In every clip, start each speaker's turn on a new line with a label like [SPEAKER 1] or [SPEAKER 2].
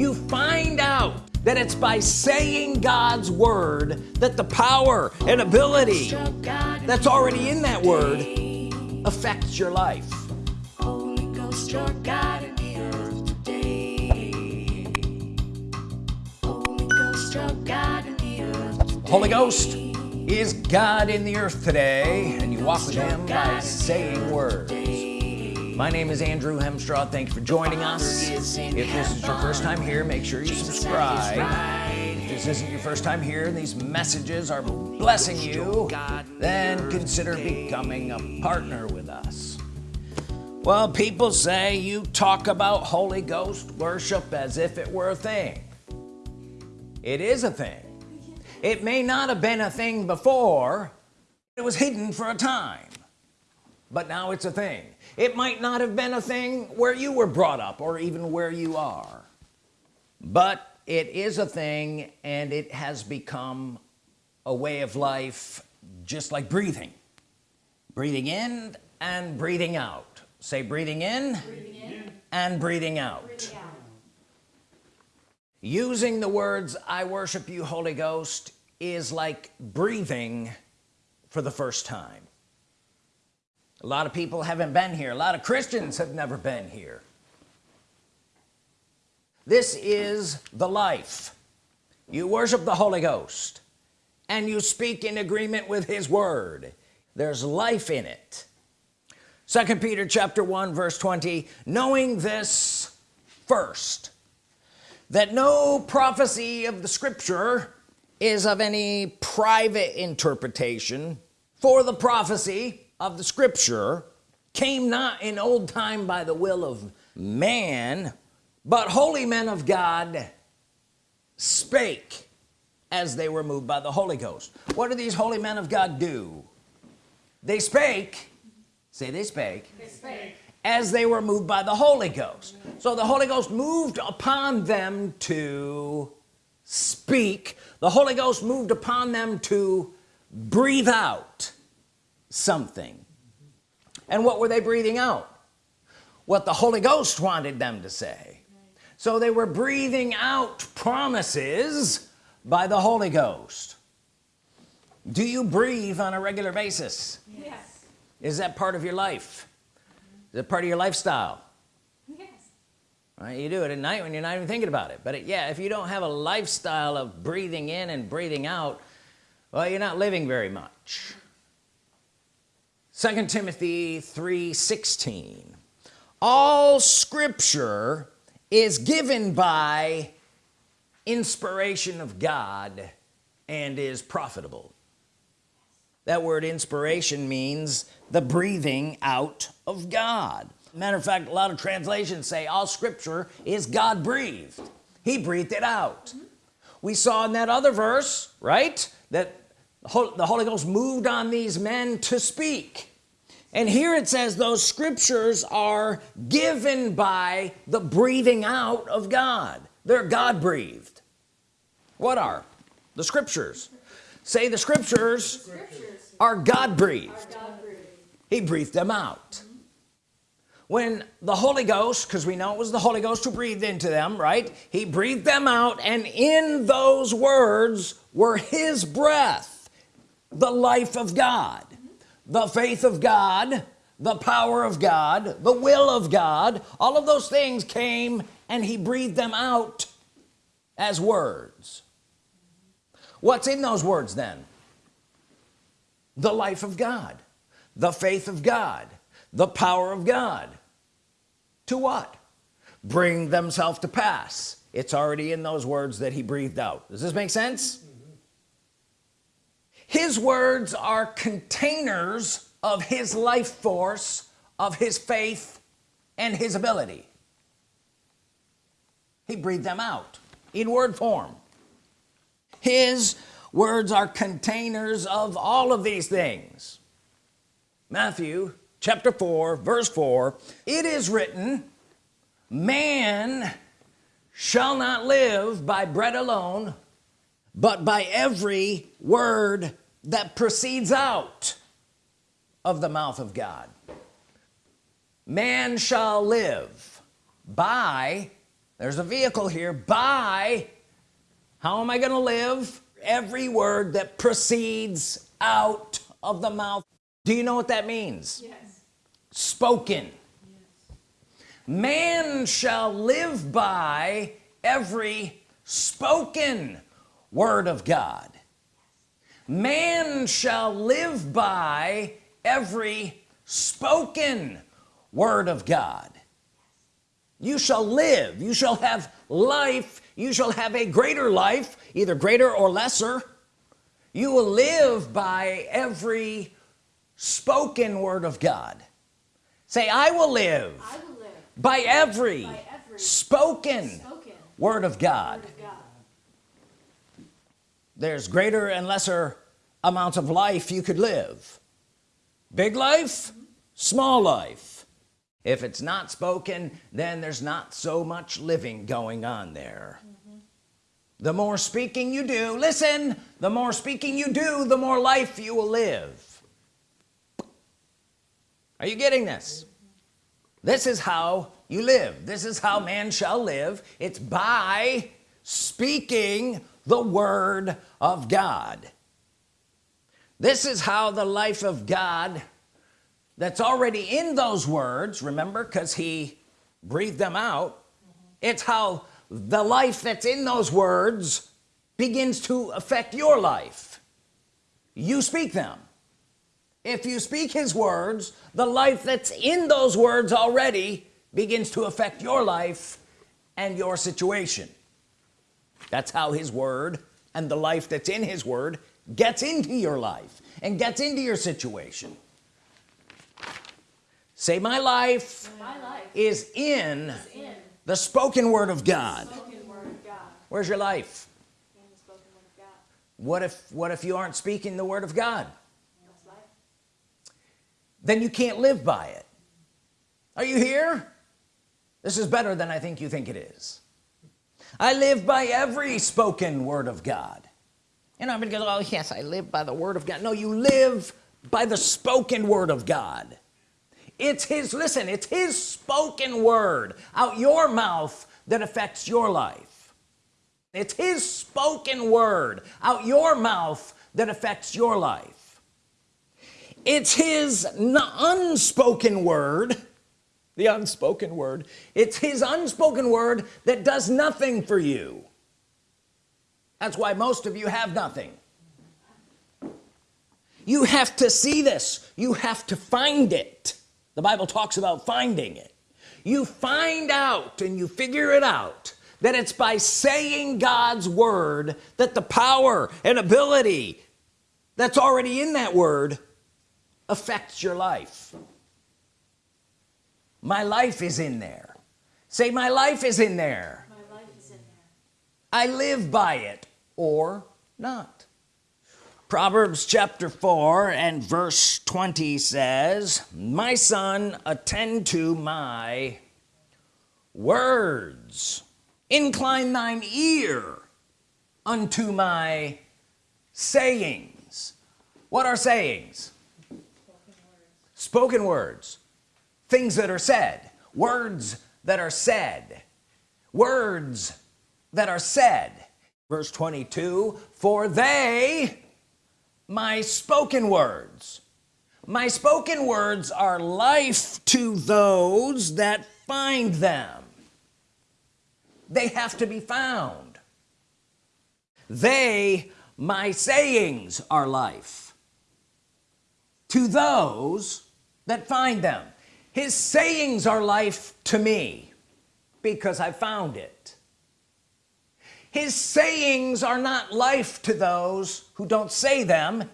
[SPEAKER 1] you find out that it's by saying God's Word that the power and ability that's already in that word affects your life Holy Ghost, your God in the earth today Holy Ghost, your God in the earth today. Holy Ghost is God in the earth today and you walk with him by saying words my name is Andrew Hemstraw. Thank you for joining us. If this is your first time here make sure you subscribe. If this isn't your first time here and these messages are blessing you then consider becoming a partner with us. Well people say you talk about Holy Ghost worship as if it were a thing. It is a thing. It may not have been a thing before it was hidden for a time. But now it's a thing it might not have been a thing where you were brought up or even where you are but it is a thing and it has become a way of life just like breathing breathing in and breathing out say breathing in, breathing in. and breathing out. breathing out using the words I worship you Holy Ghost is like breathing for the first time a lot of people haven't been here. A lot of Christians have never been here. This is the life. You worship the Holy Ghost and you speak in agreement with his word. There's life in it. Second Peter chapter 1 verse 20 knowing this first that no prophecy of the scripture is of any private interpretation for the prophecy of the scripture came not in old time by the will of man but holy men of God spake as they were moved by the Holy Ghost. What do these holy men of God do? They spake say they spake, they spake. as they were moved by the Holy Ghost. So the Holy Ghost moved upon them to speak. The Holy Ghost moved upon them to breathe out something. And what were they breathing out? What the Holy Ghost wanted them to say. So they were breathing out promises by the Holy Ghost. Do you breathe on a regular basis? Yes. Is that part of your life? Is it part of your lifestyle? Yes. Right you do it at night when you're not even thinking about it. But it, yeah if you don't have a lifestyle of breathing in and breathing out well you're not living very much second Timothy 3:16 all scripture is given by inspiration of God and is profitable. That word inspiration means the breathing out of God. Matter of fact a lot of translations say all scripture is God breathed. He breathed it out. We saw in that other verse right that the Holy Ghost moved on these men to speak and here it says those scriptures are given by the breathing out of God. They're God breathed what are? The scriptures. Say the scriptures, the scriptures are God breathed. he breathed them out. When the Holy Ghost because we know it was the Holy Ghost who breathed into them right? He breathed them out and in those words were his breath the life of God the faith of God the power of God the will of God all of those things came and he breathed them out as words. What's in those words then? The life of God the faith of God the power of God. To what? Bring themselves to pass. It's already in those words that he breathed out. Does this make sense his words are containers of his life force of his faith and his ability. He breathed them out in word form. His words are containers of all of these things. Matthew chapter 4 verse 4 it is written man shall not live by bread alone but by every word that proceeds out of the mouth of God. Man shall live by there's a vehicle here by how am I gonna live? Every word that proceeds out of the mouth. Do you know what that means?
[SPEAKER 2] Yes.
[SPEAKER 1] spoken. Yes. man shall live by every spoken word of God man shall live by every spoken word of God. You shall live. You shall have life. You shall have a greater life either greater or lesser. You will live by every spoken word of God. Say I will live
[SPEAKER 2] I will live
[SPEAKER 1] by every,
[SPEAKER 2] by every
[SPEAKER 1] spoken
[SPEAKER 2] spoken
[SPEAKER 1] word of
[SPEAKER 2] word of God.
[SPEAKER 1] There's greater and lesser amounts of life you could live. Big life small life. If it's not spoken then there's not so much living going on there. Mm-hmm. The more speaking you do listen the more speaking you do the more life you will live. Are you getting this? Mm-hmm. This is how you live. This is how man shall live. It's by speaking the Word of God. This is how the life of God that's already in those words remember because he breathed them out it's how the life that's in those words begins to affect your life. You speak them. If you speak his words the life that's in those words already begins to affect your life and your situation that's how his word and the life that's in his word gets into your life and gets into your situation. Say my life
[SPEAKER 2] My life
[SPEAKER 1] is in
[SPEAKER 2] is in
[SPEAKER 1] the spoken word of God.
[SPEAKER 2] word of God.
[SPEAKER 1] where's your life?
[SPEAKER 2] In the spoken word of God.
[SPEAKER 1] what if what if you aren't speaking the word of God?
[SPEAKER 2] Life.
[SPEAKER 1] then you can't live by it. Are you here? This is better than I think you think it is I live by every spoken word of God. You know everybody goes oh yes I live by the word of God. No you live by the spoken word of God. It's his listen it's his spoken word out your mouth that affects your life. It's his spoken word out your mouth that affects your life. It's his unspoken word the unspoken word. It's his unspoken word that does nothing for you. That's why most of you have nothing. You have to see this. You have to find it. The Bible talks about finding it. You find out and you figure it out that it's by saying God's Word that the power and ability that's already in that word affects your life my life is in there. Say my life is in there.
[SPEAKER 2] My life is in there.
[SPEAKER 1] I live by it or not. Proverbs chapter 4 and verse 20 says my son attend to my words. Incline thine ear unto my sayings. What are sayings? Spoken words things that are said words that are said words that are said. Verse 22 for they my spoken words my spoken words are life to those that find them. They have to be found. They my sayings are life to those that find them his sayings are life to me because I found it. His sayings are not life to those who don't say them.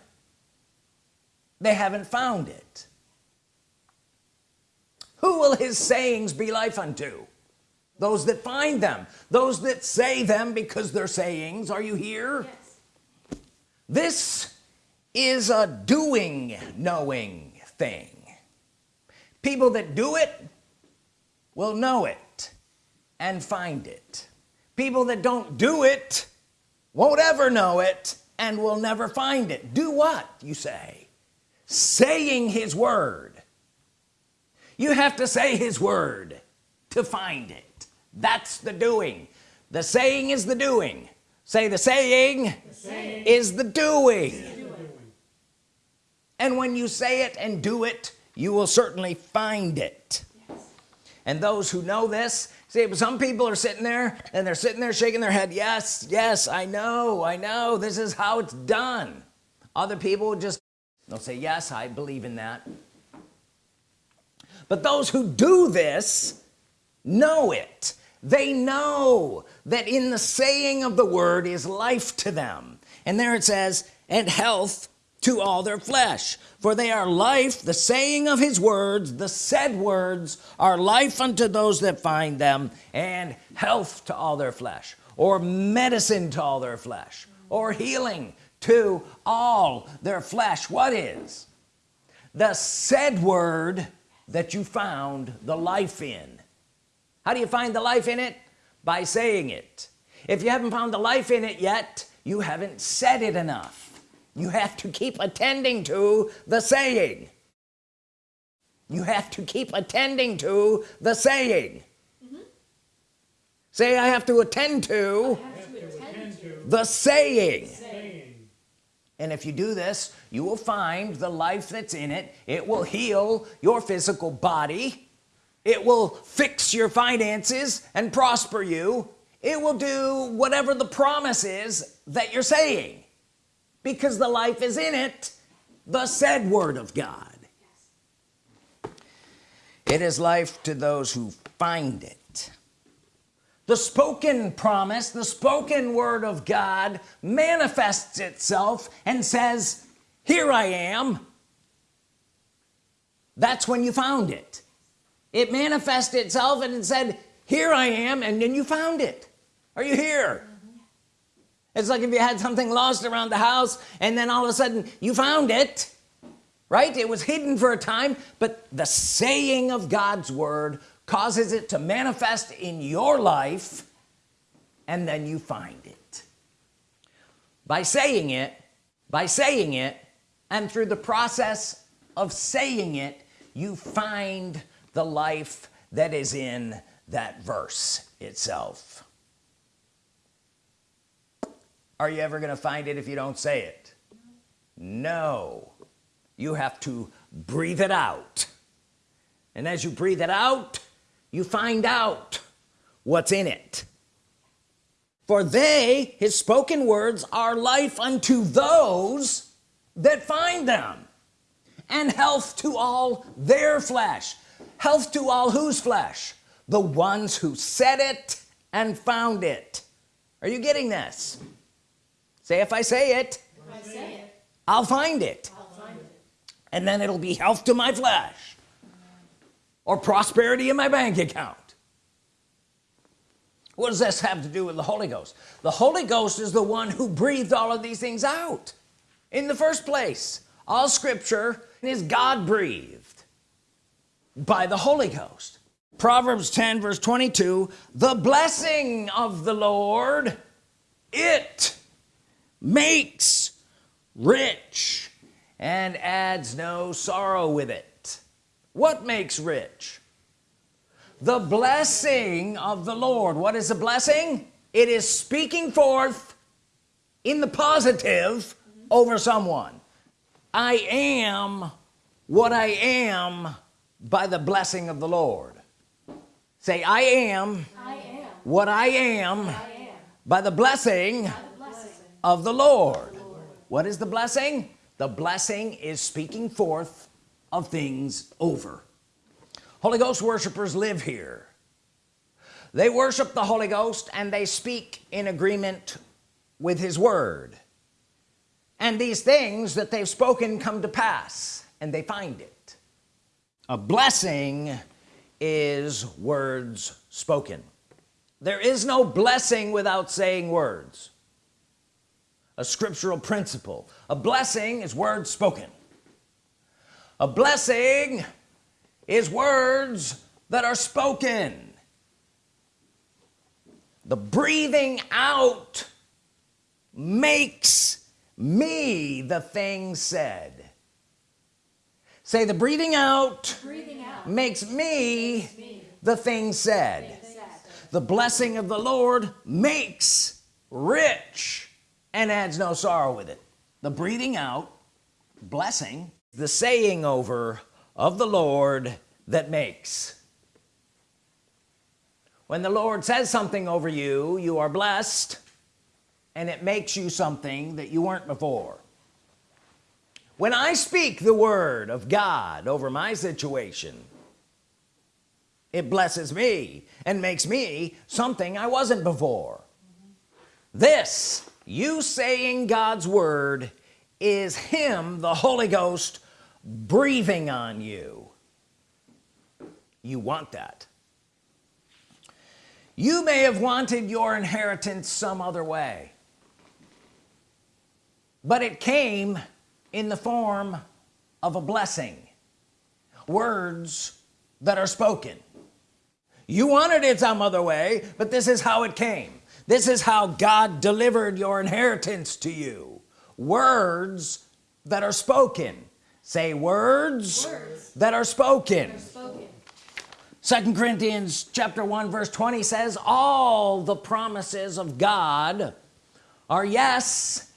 [SPEAKER 1] They haven't found it. Who will his sayings be life unto? Those that find them. Those that say them because they're sayings. Are you here?
[SPEAKER 2] Yes.
[SPEAKER 1] this is a doing knowing thing people that do it will know it and find it. People that don't do it won't ever know it and will never find it. Do what you say? Saying his word. You have to say his word to find it. That's the doing. The saying is the doing. Say the saying, the saying is the. Is the doing. And when you say it and do it you will certainly find it. And those who know this see some people are sitting there and they're sitting there shaking their head yes yes I know I know this is how it's done. Other people just they'll say yes I believe in that. But those who do this know it. They know that in the saying of the word is life to them. And there it says and health to all their flesh. For they are life the saying of his words the said words are life unto those that find them and health to all their flesh or medicine to all their flesh or healing to all their flesh. What is? The said word that you found the life in. How do you find the life in it? By saying it. If you haven't found the life in it yet you haven't said it enough you have to keep attending to the saying. You have to keep attending to the saying. Mm -hmm. say I have to attend to, to, attend to the saying. saying. And if you do this you will find the life that's in it. It will heal your physical body. It will fix your finances and prosper you. It will do whatever the promise is that you're saying because the life is in it the said word of God. It is life to those who find it. The spoken promise the spoken word of God manifests itself and says here I am. That's when you found it. It manifested itself and it said here I am and then you found it. Are you here. It's like if you had something lost around the house and then all of a sudden you found it right? It was hidden for a time but the saying of God's word causes it to manifest in your life and then you find it. By saying it by saying it and through the process of saying it you find the life that is in that verse itself are you ever gonna find it if you don't say it? No. You have to breathe it out. And as you breathe it out you find out what's in it. For they his spoken words are life unto those that find them and health to all their flesh. Health to all whose flesh? The ones who said it and found it. Are you getting this say if I say it, I say I'll, find it. I'll find it and then it'll be health to my flesh or prosperity in my bank account. What does this have to do with the Holy Ghost? The Holy Ghost is the one who breathed all of these things out in the first place. All scripture is God breathed by the Holy Ghost. Proverbs 10 verse 22 the blessing of the Lord it makes rich and adds no sorrow with it what makes rich the blessing of the Lord what is a blessing it is speaking forth in the positive over someone I am what I am by the blessing of the Lord say I am, I am. what I am, I am. by the blessing, by the blessing of the Lord. what is the blessing? The blessing is speaking forth of things over. Holy Ghost worshipers live here. They worship the Holy Ghost and they speak in agreement with his word. And these things that they've spoken come to pass and they find it. A blessing is words spoken. There is no blessing without saying words a scriptural principle. A blessing is words spoken. A blessing is words that are spoken. The breathing out makes me the thing said. Say the breathing out, breathing out makes, me, makes me the thing said. the blessing of the Lord makes rich and adds no sorrow with it. The breathing out blessing the saying over of the Lord that makes. When the Lord says something over you you are blessed and it makes you something that you weren't before. When I speak the Word of God over my situation it blesses me and makes me something I wasn't before. This you saying God's Word is him the Holy Ghost breathing on you. You want that. You may have wanted your inheritance some other way. But it came in the form of a blessing. Words that are spoken. You wanted it some other way but this is how it came this is how God delivered your inheritance to you words that are spoken say words,
[SPEAKER 2] Words.
[SPEAKER 1] that are spoken
[SPEAKER 2] Spoken.
[SPEAKER 1] second Corinthians chapter 1 verse 20 says all the promises of God are yes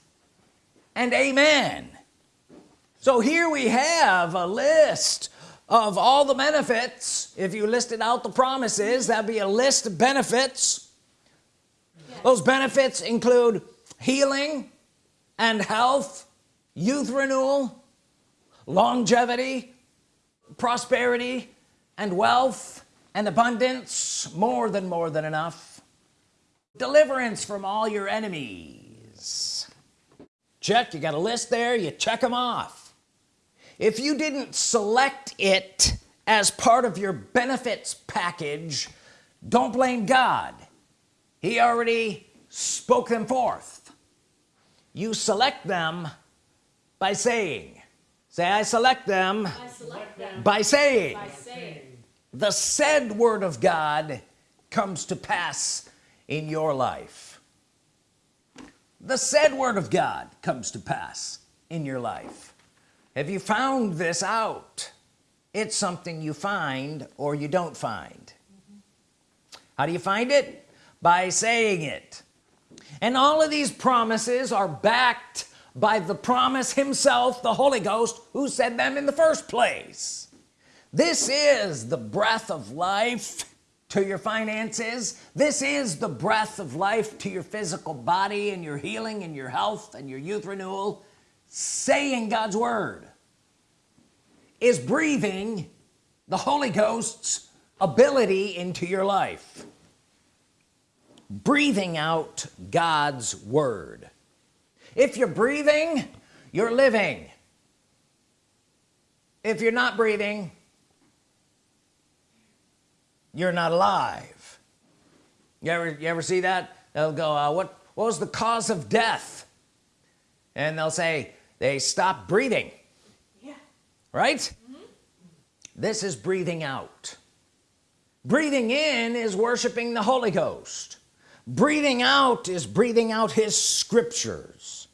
[SPEAKER 1] and amen so here we have a list of all the benefits if you listed out the promises that'd be a list of benefits. Those benefits include healing and health youth renewal longevity prosperity and wealth and abundance more than more than enough. Deliverance from all your enemies. Check you got a list there you check them off. If you didn't select it as part of your benefits package don't blame God he already spoke them forth. You select them by saying say I select them
[SPEAKER 2] I select them
[SPEAKER 1] by saying.
[SPEAKER 2] by saying.
[SPEAKER 1] the said word of God comes to pass in your life. The said word of God comes to pass in your life. Have you found this out? It's something you find or you don't find. Mm-hmm. How do you find it by saying it. And all of these promises are backed by the promise himself the Holy Ghost who said them in the first place. This is the breath of life to your finances. This is the breath of life to your physical body and your healing and your health and your youth renewal. Saying God's Word is breathing the Holy Ghost's ability into your life breathing out God's Word. If you're breathing you're living. If you're not breathing you're not alive. You ever you ever see that? They'll go uh, what what was the cause of death? And they'll say they stopped breathing.
[SPEAKER 2] Yeah.
[SPEAKER 1] right? This is breathing out. Breathing in is worshiping the Holy Ghost breathing out is breathing out his scriptures.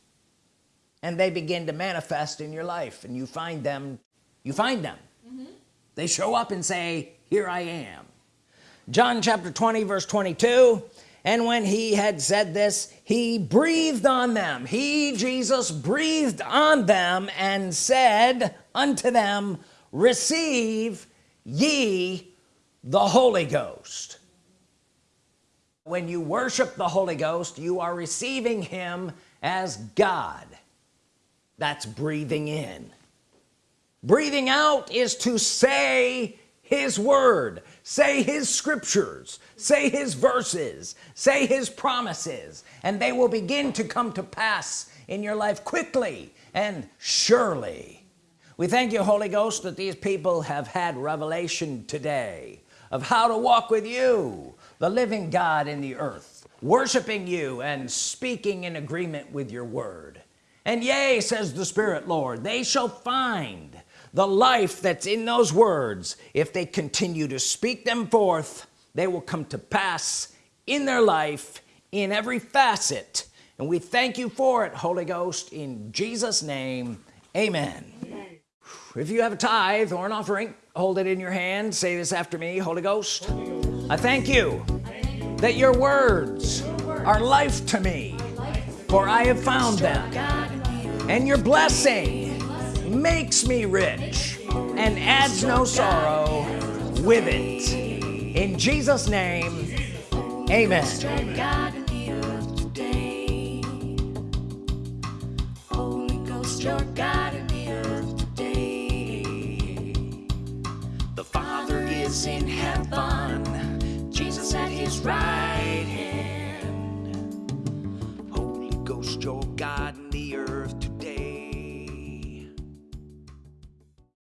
[SPEAKER 1] And they begin to manifest in your life and you find them you find them. Mm-hmm. They show up and say here I am. John chapter 20 verse 22 and when he had said this he breathed on them. He Jesus breathed on them and said unto them receive ye the Holy Ghost when you worship the Holy Ghost you are receiving him as God. That's breathing in. Breathing out is to say his word say his scriptures say his verses say his promises and they will begin to come to pass in your life quickly and surely. We thank you Holy Ghost that these people have had revelation today of how to walk with you the living God in the earth worshiping you and speaking in agreement with your word. And yea says the Spirit Lord they shall find the life that's in those words. If they continue to speak them forth they will come to pass in their life in every facet. And we thank you for it Holy Ghost in Jesus name. Amen. If you have a tithe or an offering hold it in your hand say this after me Holy Ghost. I thank you
[SPEAKER 2] thank you
[SPEAKER 1] that your words are life to me for I have found them. And your blessing makes me rich and adds no sorrow with it. In Jesus name amen.
[SPEAKER 3] Holy Ghost, your God God.